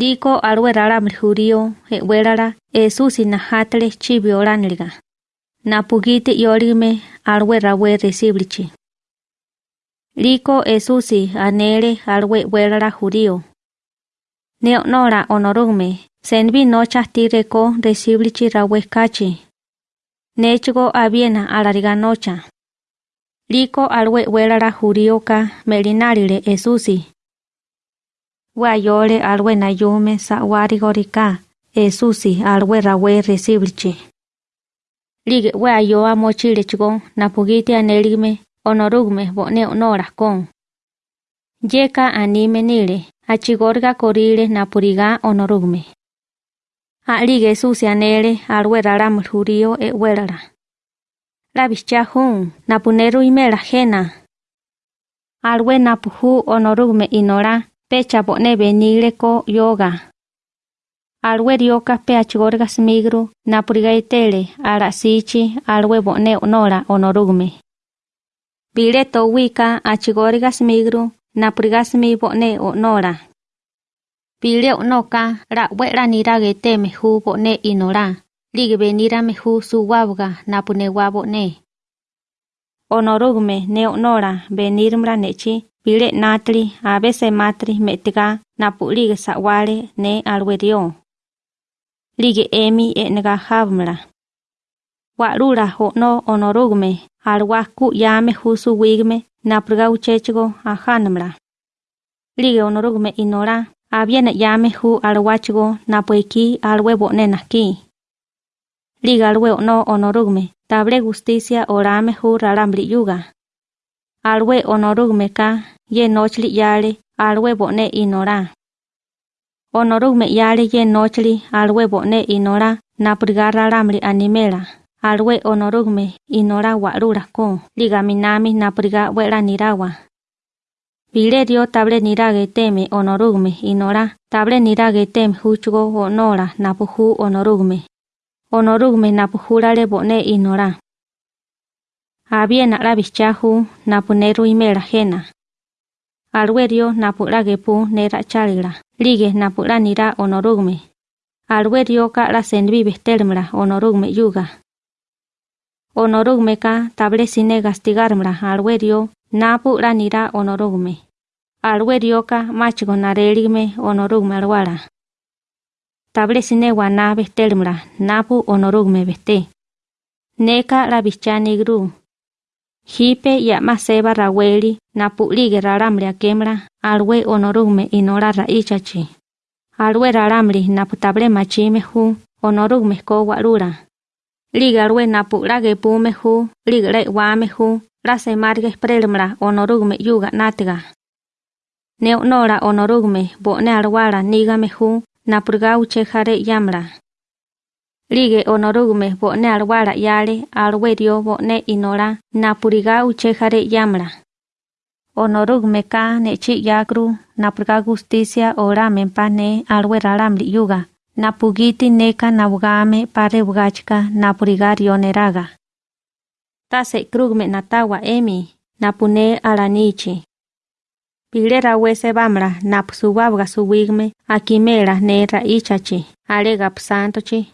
Liko alwe ralamri jurío ewelara Esusi nahatale chibioranliga. Napugiti yorime alwe rawe resiblichi. Liko Esusi anele alwe welara jurío. Neonora onorume senbi nocha tireko resiblichi rawe kachi. Nechgo aviena alariga nocha. Liko alwe welara juríoka melinarile Esusi. Wayole alwe nayume sa warigorika Esusi alwe rawe resiblichi. Lige wayoa mochile chigo napugiti aneligme onorugme bone onora kon. Yeka anime nile achigorga korile napuriga onorugme. Alige Esusi anele alwe raram jurío e welara. La bicha hun napuneru imela jena. Alwe napuhu onorugme inora pecha bone benile ko yoga. Alwe rioka pe achigorga smigru napuriga itele ala sichi alwe bone onora onorugme. Bile to wika achigorga smigru napuriga smi bone onora. Bile onoka la wera nirage teme hu bone inora. Lige benira mehu suwabga napune wabone. Onorugme ne onora benirmra nechi bile natri a veces matri metiga napulige sawale ne alwerio. Lige emi enega havmra. Warura hono onorugme alwaku yame husu wigme napurga uchechgo a hanmra. Lige onorugme inora aviene yame hu alwachigo napueki alwebo nenaki. Liga alwe no onorugme table justicia orame hu rarambri yuga. alwe onorug meka ye nochli yale alwe bone inora. Onorug me yale nochli alwe bone inora na prigarra ramli animela. Alwe onorug me inora walura ko ligaminami na priga wera nirawa. Bile dio table nirage teme onorugme inora, table nirage tem onora napuhu onorugme. Onorugme napuhurale bone inora. La bichahu napuneru imela jena. Alwerio napuragepu nera chalira. Lige napuranira onorugme. Alwerio ka la senbi bestelmra onorugme yuga. Onorugme ka table sine gastigarmra alwerio napuranira onorugme. Alwerio ka machigo nareligme onorugme alwara. Table sine wana bestelmra napu onorugme beste. Neka la bichani gru. Hipe ya maseba raweli na puli geraramli akemra alwe onorume inora raichachi. Alwe raramli na putable machime hu onorume ko walura. Liga alwe na pula gepume hu, liga le wame hu, rase marge prelmra onorume yuga natga. Neonora onorume bo ne alwara nigame hu na purgau yamra. Yamra. Lige onorugme bone alwara yale alwerio bone inora napuriga uche jare yamra. Onorugme ka nechi yakru napurga justicia ora mempane alwe raramri yuga. Napugiti neka nabugame pare bugachka napuriga rioneraga. Tase krugme natawa emi napune alanichi. Pilera wese bamra nap subabga suwigme akimera ne raichachi alega psantochi.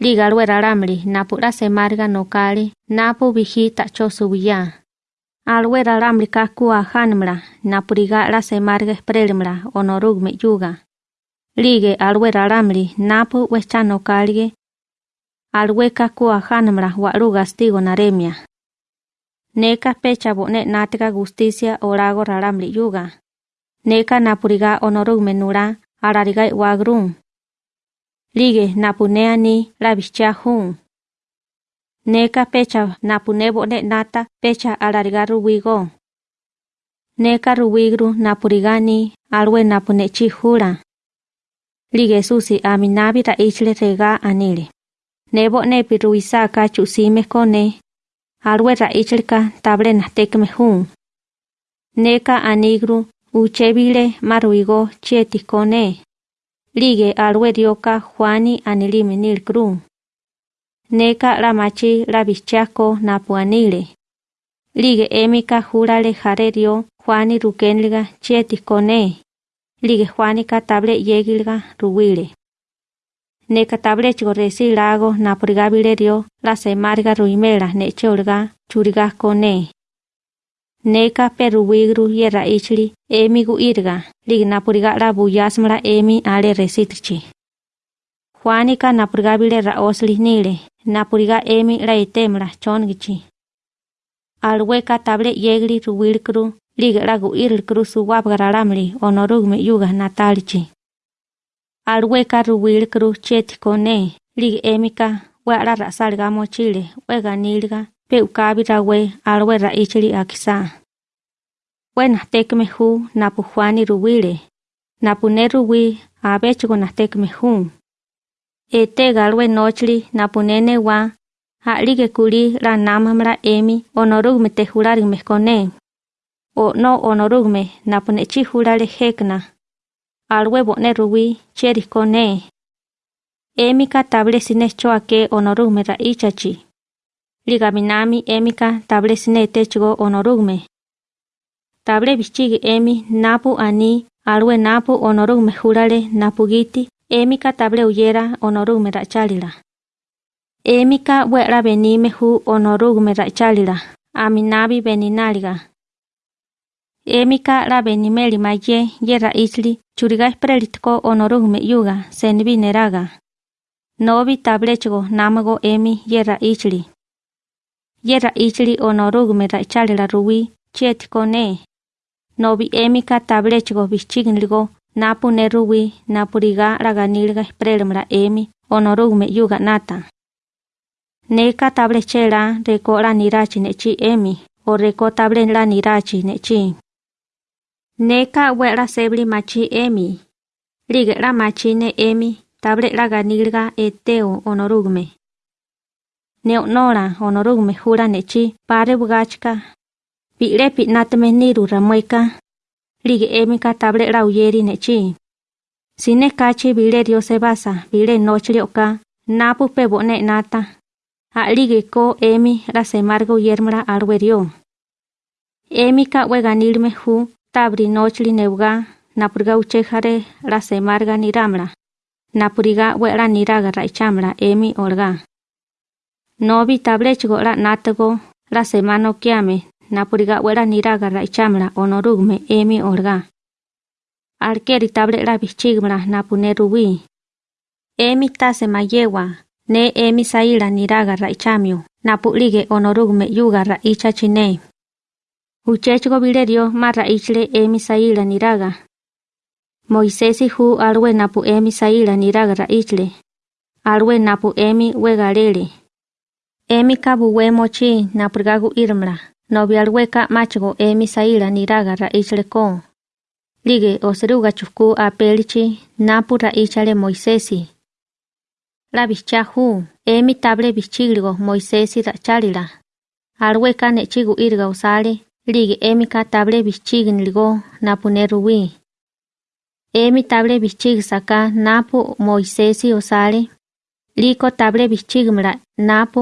Liga luera ramli, napu rase marga no kali, napu vihi tacho subiya. Alwera ramli kaku a hanmla, napu riga rase marga. Lige alwera ramli, napu wecha alwe kaku a hanmla, waruga stigo naremia. Neka pecha bone natika justicia orago raramli yuga. Neka napuriga onorug menura, ararigai e wagrum. Lige napuneani la. Neka pecha napune bone nata pecha arariga ruwigo. Neka ruwigru napurigani alwe napune chihura. Lige susi aminabi ra ichle rega anile. Nebo nepi ruisaka chusime kone alwe raichlika table nastekme hun. Neka anigru uchebile maruigo chietikone. Lige alwe rioka Juani anilime nilkru. Neka la machi la bichako napuanile. Lige emika jurale jarerio Juani rukenliga chietikone. lige Juanica table yegilga ruwile. Neka table chigo resi lago napuriga bilerio la semarga ruimela neche olga churiga kone. neka peruwigruye raíchli emi guirga, lignapurga rabuyásmara emi ale resitchi. Juanica napurgabile raosli nile, napurga emi raitemra chongichi. Alhueca table yegli ruwilkru, ligra guirlkru suwabgararamli onorugme yuga natalchi. Alhueca ruwilkru chetkone, lig emika, wara rasalgamo chile, wega nilga, pe ukabi rawe alwe ra ichili akisa. Wena tekme hu napu Juani ruwile. Napu ne ruwi abechigo na tekme hu. Ete galwe nochli napu nene wa Ha'lige kuli la namamla emi onorugme te jularigme kone. O no onorugme napunechi julale hekna. Alwe bone ruwi cheri kone. Emika table sine choake onorugme ra liga minami emika table sine techgo onorugme. Table bichig emi napu ani alwe napu onorugme hurale napugiti emika table uyera onorugme rachalila. Emika wera benime hu onorugme rachalila. Aminabi beninaliga. Emika la benime lima ye, yera isli, churiga esprelitko onorugme yuga, senbi neraga. Novi tablechgo namago emi yera isli yera ichili onorug me ra ichali la ruwi, chiet kone. No vi emika tablechigo vichignligo, napu ne ruwi, napu riga raganilga emi, onorug me yuga nata. Neka tablechela reko la nirachi emi, o reko tablen la nirachi. Neka wera sebli machi emi, Ligera machine emi, table la ganilga eteo onorugme neonora honorug mejura nechi pare bugachka. Pire pit natme niru ramueka. Ligue emika table rauyeri nechi. Sine kachi bile dio sebasa, bile noche oka, napu pebo ne nata. A ligue ko emi la semargo yermra arwerio. Emika weganil hu, tabri nochli neuga, napurga uchejare rasemarga niramra. Napuriga huera niraga raichamra, emi orga. Nobi tablechgo la natago la semano kiame napuriga wera niraga raichamla onorugme emi olga. Alkeri table la bichigmla napune rubi. Emi tase mayewa ne emi saila niraga raichamio napulige onorugme yuga raichachine. Uchechgo bilerio marra ichle emi saila niraga. Moisesi hu alwe napu emi saila niraga ra ichle. Alwe napu emi wegalele. Emi kabu we mochi napurgagu irmla. Nobi alweka machgo emi saila niraga ra ichle ko. Lige oseruga chufku apelichi napu ra ichale Moisesi. La bicha hu emi table bichigrigo Moisesi ra chalila. Alweka nechigu irga usale Lige emi ka table bichignilgo napu neruwi. Emi table bichig saka napu Moisesi osale. Riko ta bre bichíwmila naápu.